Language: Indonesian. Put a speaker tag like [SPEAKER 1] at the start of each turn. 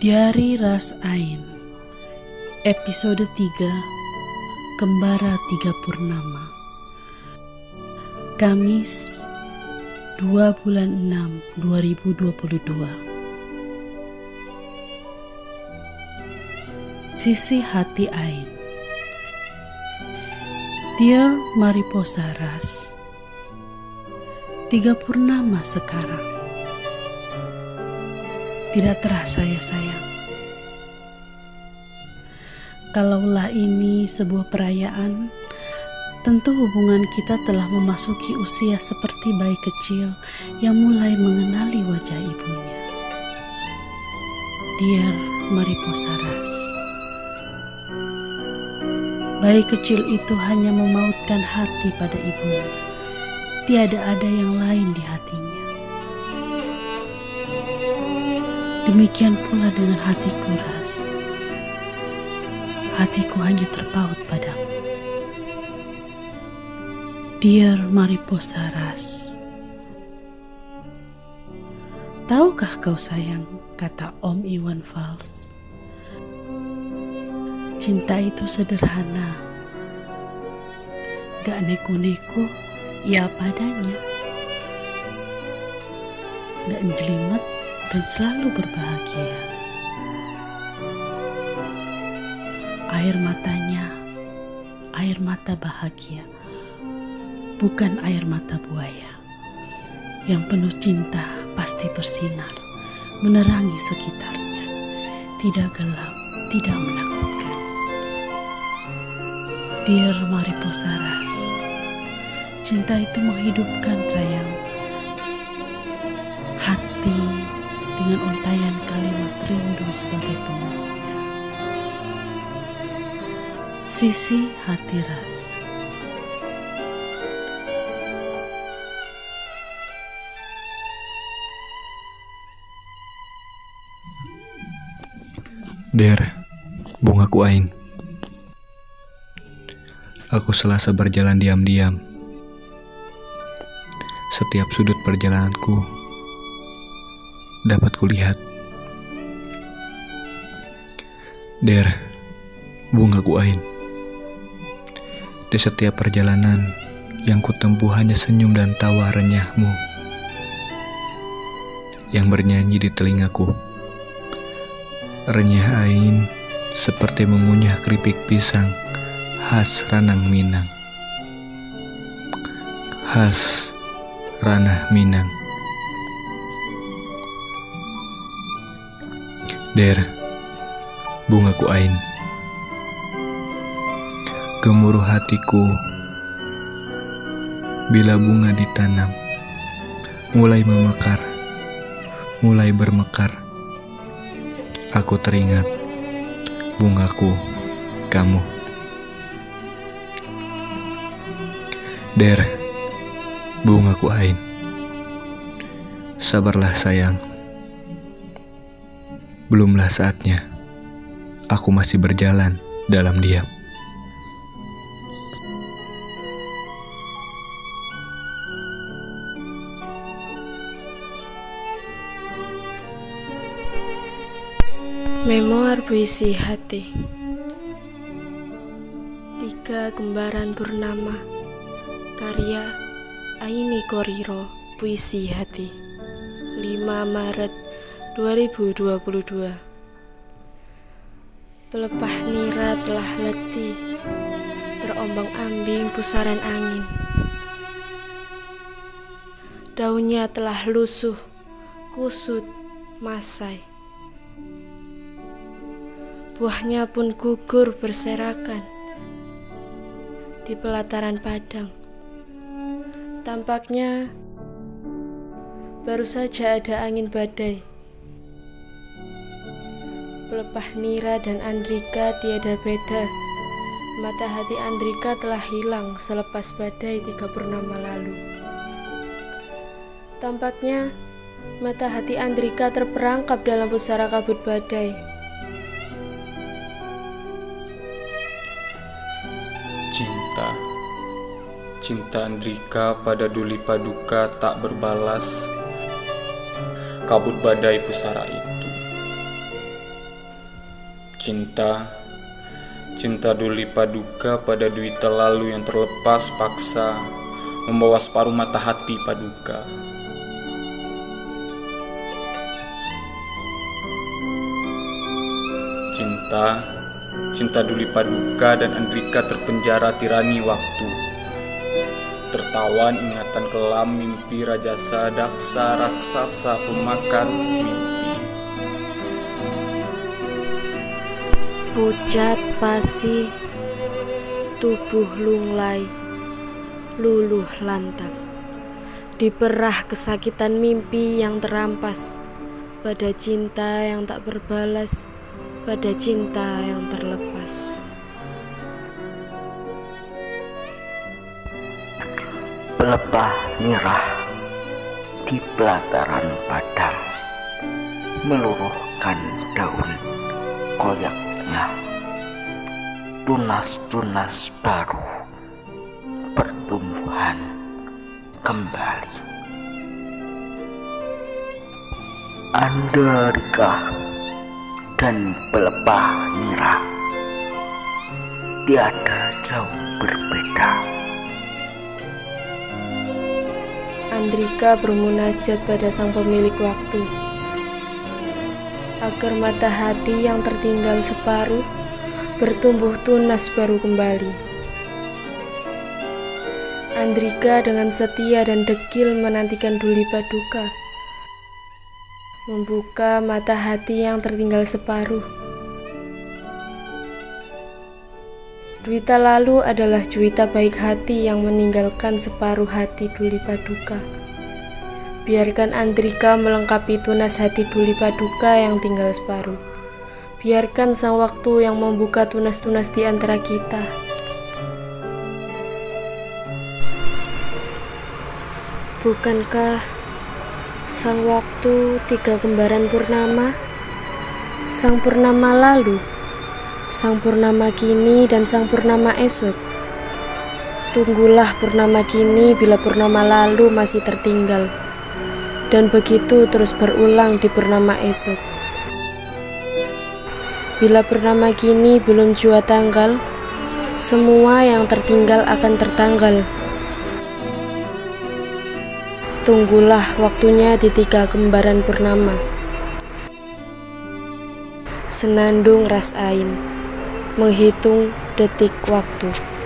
[SPEAKER 1] Diari Ras Ain Episode 3 Kembara Tiga Purnama. Kamis 2 bulan 6 2022 Sisi Hati Ain. Dear Mariposa Ras. Tiga purnama sekarang Tidak terasa ya sayang Kalaulah ini sebuah perayaan Tentu hubungan kita telah memasuki usia seperti bayi kecil yang mulai mengenali wajah ibunya. Dear Mariposa Ras Bayi kecil itu hanya memautkan hati pada ibunya. Tiada ada yang lain di hatinya. Demikian pula dengan hatiku, Ras. Hatiku hanya terpaut padamu. Dear Mariposa Ras. Tahukah kau sayang, kata Om Iwan Fals. Cinta itu sederhana. Gak neko-neko, ya padanya. Gak jelimet, dan selalu berbahagia. Air matanya, air mata bahagia, bukan air mata buaya. Yang penuh cinta pasti bersinar, menerangi sekitarnya, tidak gelap, tidak menakutkan. Dear Mariposa Ras, cinta itu menghidupkan sayang. Dengan untayan kalimat rindu sebagai pemeluknya. Sisi hati ras.
[SPEAKER 2] Der, bungaku Ain. Aku selasa berjalan diam-diam. Setiap sudut perjalananku dapat kulihat. Der, bungaku Ain. Di setiap perjalanan yang kutempuh hanya senyum dan tawa renyahmu yang bernyanyi di telingaku. Renyah Ain seperti mengunyah keripik pisang khas Ranang Minang. Khas Ranah Minang. Der, bungaku Ain. Gemuruh hatiku bila bunga ditanam, mulai memekar, mulai bermekar. Aku teringat bungaku, kamu. Der, bungaku Ain. Sabarlah sayang. Belumlah saatnya. Aku masih berjalan dalam diam.
[SPEAKER 3] Memoir puisi hati Tiga Kembaran Purnama Karya Aini Koriro Puisi Hati 5 Maret 2022 Pelepah nira telah letih Terombang-ambing pusaran angin Daunnya telah lusuh Kusut Masai Buahnya pun gugur berserakan di pelataran padang. Tampaknya baru saja ada angin badai. Pelepah Nira dan Andrika tiada beda. Mata hati Andrika telah hilang selepas badai tiga purnama lalu. Tampaknya mata hati Andrika terperangkap dalam pusara kabut badai.
[SPEAKER 4] Cinta Cinta Andrika pada Duli Paduka tak berbalas Kabut badai pusara itu Cinta, cinta Duli Paduka pada Dwi lalu yang terlepas paksa membawa separuh mata hati Paduka. Cinta, cinta Duli Paduka dan Andrika terpenjara tirani waktu. Tertawan ingatan kelam mimpi rajasa daksa raksasa pemakan mimpi.
[SPEAKER 3] Pucat pasi, tubuh lunglai, luluh lantak. Diperah kesakitan mimpi yang terampas pada cinta yang tak berbalas pada cinta yang terlepas.
[SPEAKER 5] Pelepah nyerah di pelataran padang meluruhkan daun tunas-tunas baru pertumbuhan kembali. Andrika dan pelepah nira. Tiada jauh berbeda.
[SPEAKER 3] Andrika bermunajat pada sang pemilik waktu agar mata hati yang tertinggal separuh bertumbuh tunas baru kembali. Andrika dengan setia dan dekil menantikan Duli Paduka membuka mata hati yang tertinggal separuh. Duita lalu adalah Juwita baik hati yang meninggalkan separuh hati Duli Paduka. Biarkan Andrika melengkapi tunas hati Duli Paduka yang tinggal separuh. Biarkan sang waktu yang membuka tunas-tunas di antara kita. Bukankah Sang waktu tiga kembaran purnama, sang purnama lalu, sang purnama kini, dan sang purnama esok. Tunggulah purnama kini bila purnama lalu masih tertinggal, dan begitu terus berulang di purnama esok. Bila purnama kini belum jua tanggal, semua yang tertinggal akan tertanggal. Tunggulah waktunya di tiga kembaran purnama. Senandung ras ain, menghitung detik waktu.